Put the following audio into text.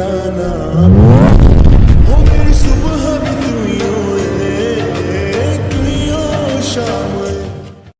i rana.